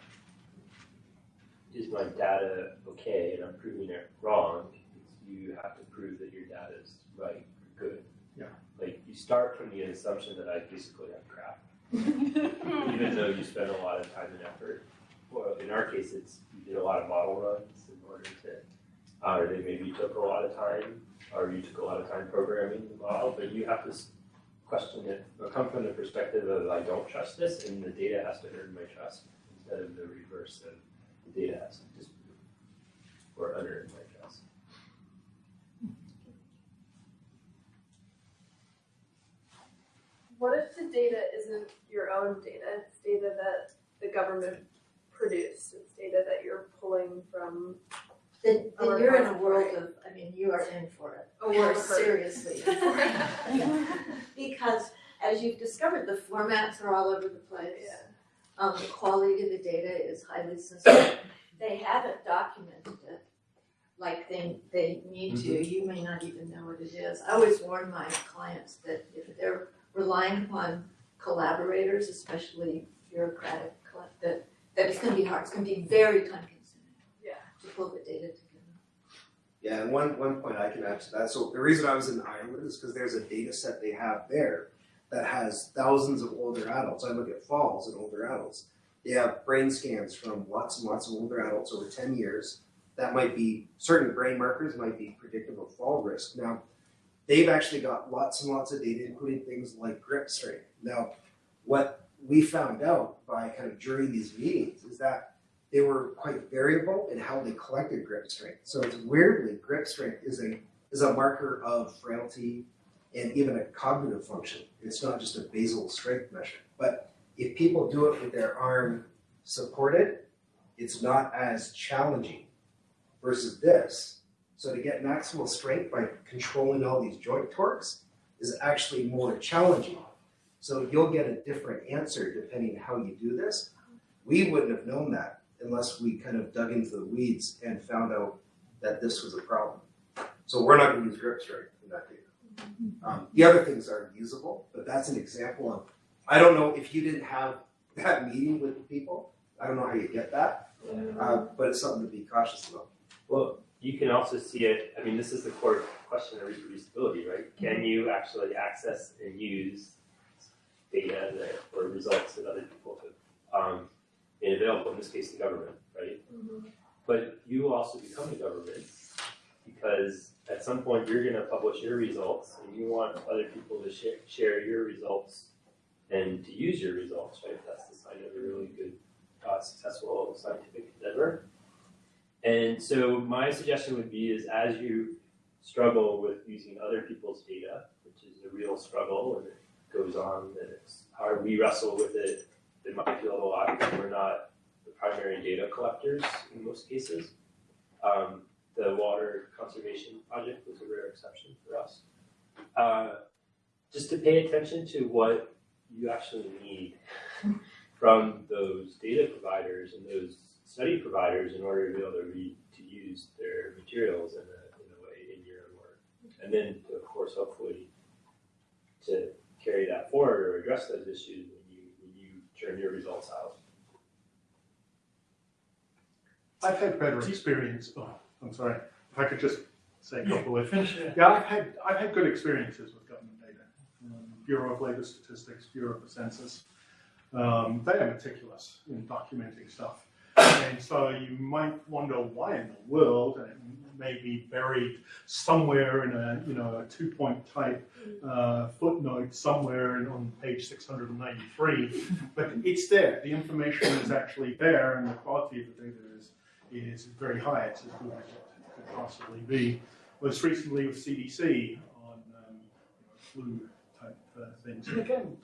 is my data okay and I'm proving it wrong? It's you have to prove that your data is right, or good. Yeah. Like, you start from the assumption that I basically have crap, even though you spend a lot of time and effort. Well, in our case, it's you did a lot of model runs in order to, uh, or they maybe took a lot of time, or you took a lot of time programming the model, but you have to question it, or come from the perspective of I don't trust this, and the data has to earn my trust, instead of the reverse of the data has to disprove or unearn my trust. What if the data isn't your own data? It's data that the government produced. It's data that you're pulling from Then, then you're in a world of, I mean, you are in for it. a You are world seriously in for it. Because as you've discovered, the formats are all over the place. Yeah. Um, the quality of the data is highly sensitive. They haven't documented it like they, they need to. You may not even know what it is. I always warn my clients that if they're relying upon collaborators, especially bureaucratic, that, that it's gonna be hard. It's gonna be very time consuming. Yeah. To pull the data together. Yeah, and one, one point I can add to that. So the reason I was in Ireland is because there's a data set they have there that has thousands of older adults. I look at falls in older adults. They have brain scans from lots and lots of older adults over 10 years. That might be certain brain markers might be predictive of fall risk. Now, they've actually got lots and lots of data, including things like grip strength. Now, what we found out by kind of during these meetings is that they were quite variable in how they collected grip strength. So it's weirdly, grip strength is a is a marker of frailty and even a cognitive function. It's not just a basal strength measure. But if people do it with their arm supported, it's not as challenging versus this. So to get maximal strength by controlling all these joint torques is actually more challenging. So you'll get a different answer depending how you do this. We wouldn't have known that unless we kind of dug into the weeds and found out that this was a problem. So we're not going to use grip strength in that data. Um, the other things are usable, but that's an example of. I don't know if you didn't have that meeting with the people. I don't know how you get that, uh, but it's something to be cautious about. Well, you can also see it, I mean, this is the core question of reproducibility, right? Can you actually access and use data that, or results that other people have um, made available, in this case, the government, right? But you also become the government because at some point you're gonna publish your results and you want other people to share, share your results and to use your results, right? That's the sign of a really good, uh, successful scientific endeavor. And so my suggestion would be is as you struggle with using other people's data, which is a real struggle and it goes on and it's hard, we wrestle with it in my field a lot because we're not the primary data collectors in most cases. Um, the water conservation project was a rare exception for us. Uh, just to pay attention to what you actually need from those data providers and those study providers in order to be able to read to use their materials in a, in a way in your own work. And then, to, of course, hopefully, to carry that forward or address those issues when you when you turn your results out. I've had better experience. Oh, I'm sorry. If I could just say a couple of it. Yeah, I've had I've had good experiences with government data. Um, Bureau of Labor Statistics, Bureau of the Census. Um, they are meticulous in documenting stuff, and so you might wonder why in the world, and it may be buried somewhere in a you know a two-point type uh, footnote somewhere in, on page 693, but it's there. The information is actually there, and the quality of the data is very high. It's as good as it could possibly be most recently with CDC on um, flu type uh, things. And again,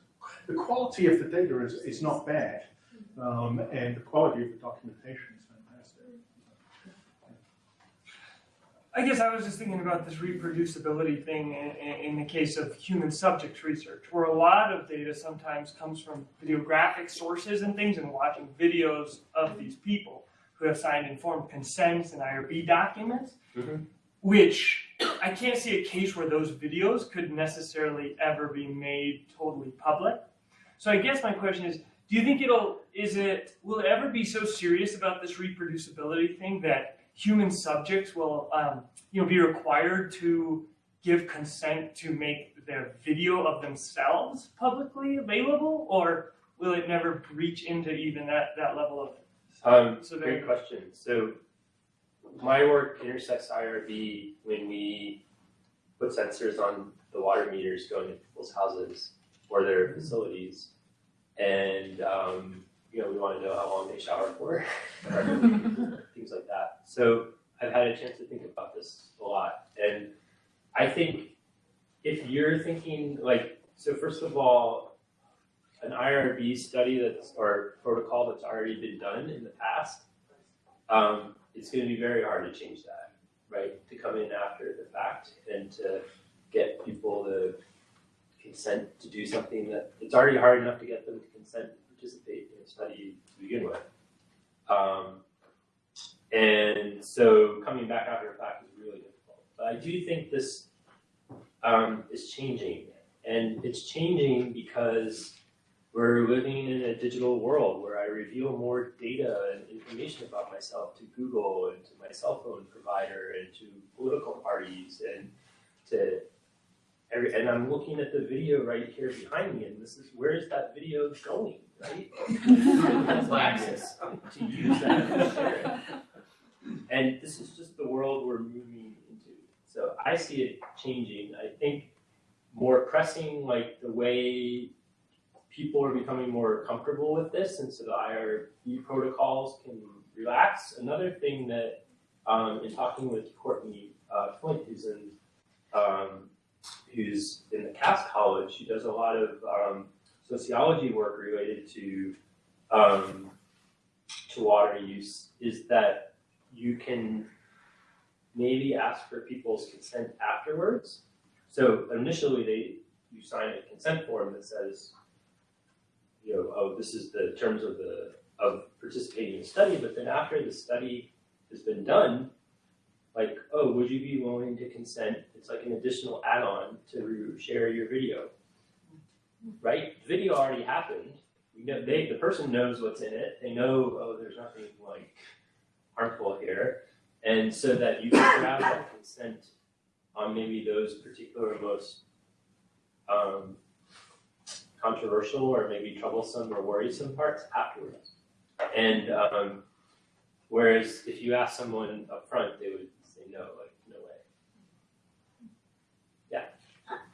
the quality of the data is, is not bad, um, and the quality of the documentation is fantastic. I guess I was just thinking about this reproducibility thing in, in, in the case of human subject research, where a lot of data sometimes comes from videographic sources and things, and watching videos of these people who have signed informed consents and IRB documents, Mhm. which I can't see a case where those videos could necessarily ever be made totally public. So I guess my question is, do you think it'll, is it, will it ever be so serious about this reproducibility thing that human subjects will, um, you know, be required to give consent to make their video of themselves publicly available, or will it never reach into even that, that level of Um, So great question. So my work intersects IRB when we put sensors on the water meters going to people's houses or their facilities, and um, you know we want to know how long they shower for, things like that. So I've had a chance to think about this a lot, and I think if you're thinking like so, first of all, an IRB study that's or protocol that's already been done in the past, um, it's going to be very hard to change that, right? To come in after the fact and to get people to consent to do something that it's already hard enough to get them to consent to participate in a study to begin with. Um, and so coming back after the fact is really difficult. But I do think this um, is changing, and it's changing because we're living in a digital world where I reveal more data and information about myself to Google and to my cell phone provider and to political parties and to every, and I'm looking at the video right here behind me and this is where is that video going, right? Access to use that. And this is just the world we're moving into. So I see it changing. I think more pressing like the way people are becoming more comfortable with this, and so the IRB protocols can relax. Another thing that, um, in talking with Courtney uh, Flint, who's in um, who's in the Cass College, she does a lot of um, sociology work related to um, to water use. Is that you can maybe ask for people's consent afterwards. So initially, they you sign a consent form that says you know, oh, this is the terms of the of participating in the study, but then after the study has been done, like, oh, would you be willing to consent? It's like an additional add-on to share your video, right? The video already happened. You know, they the person knows what's in it. They know, oh, there's nothing like harmful here, and so that you can grab that consent on maybe those particular most um, controversial or maybe troublesome or worrisome parts afterwards. And um, whereas if you ask someone up front, they would say no, like no way. Yeah.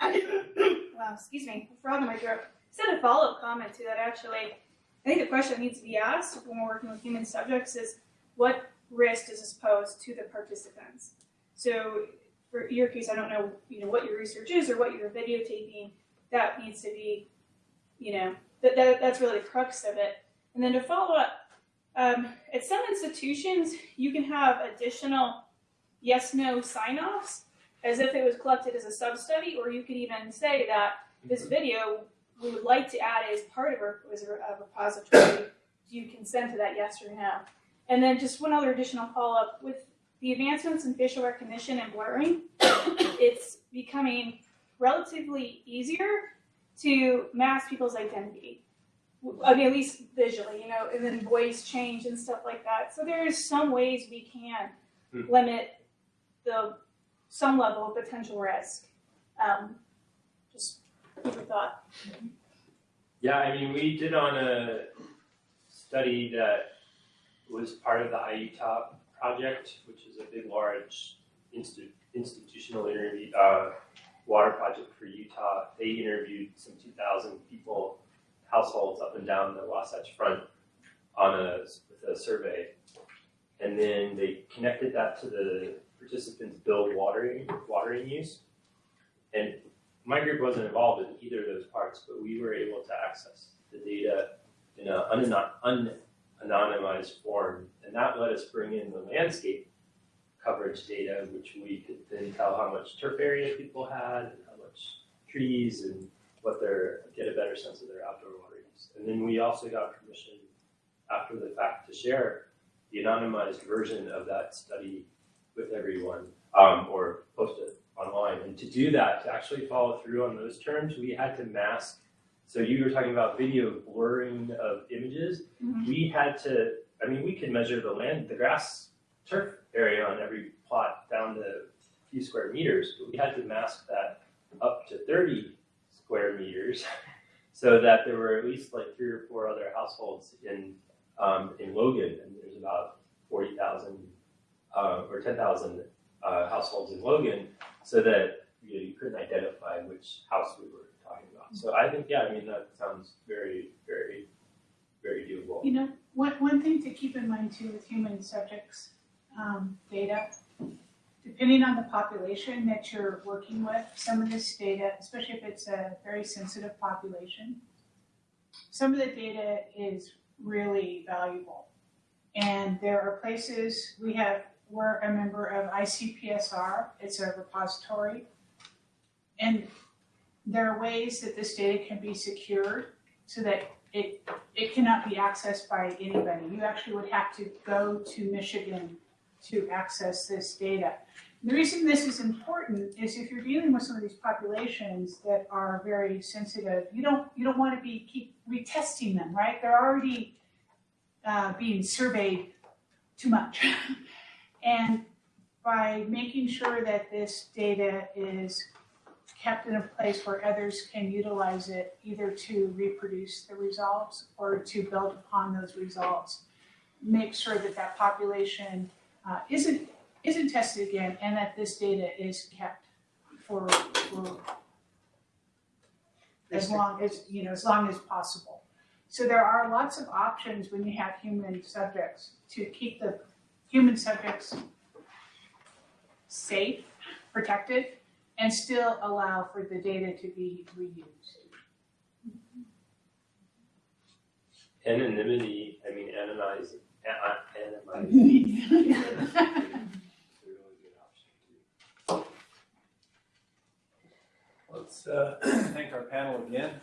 wow, excuse me, frog in my throat. Just had a follow-up comment to that actually. I think the question that needs to be asked when we're working with human subjects is what risk does this pose to the participants? So for your case, I don't know, you know, what your research is or what you're videotaping. That needs to be, you know, that, that that's really the crux of it. And then to follow up, um, at some institutions, you can have additional yes/no sign-offs as if it was collected as a sub-study, or you could even say that this video we would like to add as part of our as a, a repository. Do you consent to that, yes or no? And then just one other additional follow up with the advancements in facial recognition and blurring, it's becoming relatively easier to mask people's identity. I mean, at least visually, you know, and then voice change and stuff like that. So there's some ways we can Hmm. limit the some level of potential risk. Um, just food for thought. Yeah, I mean, we did on a study that was part of the iUTAH project, which is a big, large insti- institutional interview, uh, water project for Utah. They interviewed some 2,000 people, households up and down the Wasatch Front on a, with a survey. And then they connected that to the participants' billed watering, watering use. And my group wasn't involved in either of those parts, but we were able to access the data in an un- unanonymized form, and that let us bring in the landscape coverage data, which we could then tell how much turf area people had, and how much trees, and what their get a better sense of their outdoor water use. And then we also got permission after the fact to share the anonymized version of that study with everyone, um, or post it online. And to do that, to actually follow through on those terms, we had to mask. So you were talking about video blurring of images. Mhm. We had to, I mean, we could measure the land, the grass turf area on every plot down to a few square meters, but we had to mask that up to 30 square meters so that there were at least like three or four other households in, um, in Logan, and there's about 40,000 uh, or 10,000 uh, households in Logan, so that you, know, you couldn't identify which house we were talking about. So I think, yeah, I mean, that sounds very, very, very doable. You know, one, one thing to keep in mind too with human subjects um, data, depending on the population that you're working with, some of this data, especially if it's a very sensitive population, some of the data is really valuable. And there are places we have, we're a member of ICPSR, it's a repository. And there are ways that this data can be secured so that it it cannot be accessed by anybody. You actually would have to go to Michigan to access this data. The reason this is important is if you're dealing with some of these populations that are very sensitive, you don't you don't want to be keep retesting them, right? They're already uh, being surveyed too much, and by making sure that this data is kept in a place where others can utilize it either to reproduce the results or to build upon those results. Make sure that that population uh, isn't isn't tested again and that this data is kept for, for as long as you know as long as possible. So there are lots of options when you have human subjects to keep the human subjects safe, protected, and still allow for the data to be reused. Anonymity, I mean, anonyze, a- a- anonymizing. Let's uh, thank our panel again.